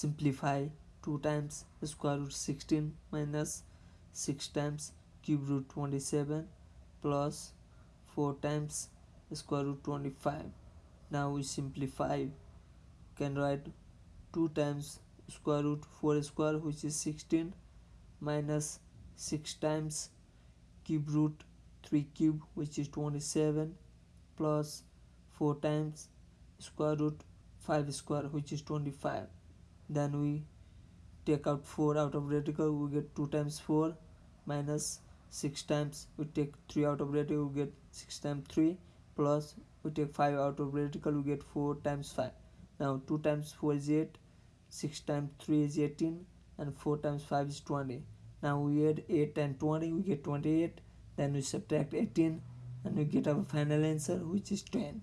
simplify 2 times square root 16 minus 6 times cube root 27 plus 4 times square root 25 now we simplify. Can write 2 times square root 4 square which is 16 minus 6 times cube root 3 cube which is 27 plus 4 times square root 5 square which is 25 then we take out 4 out of radical we get 2 times 4 minus 6 times. We take 3 out of radical we get 6 times 3 plus we take 5 out of radical we get 4 times 5 now 2 times 4 is 8 6 times 3 is 18 and 4 times 5 is 20 now we add 8 and 20 we get 28 then we subtract 18 and we get our final answer which is 10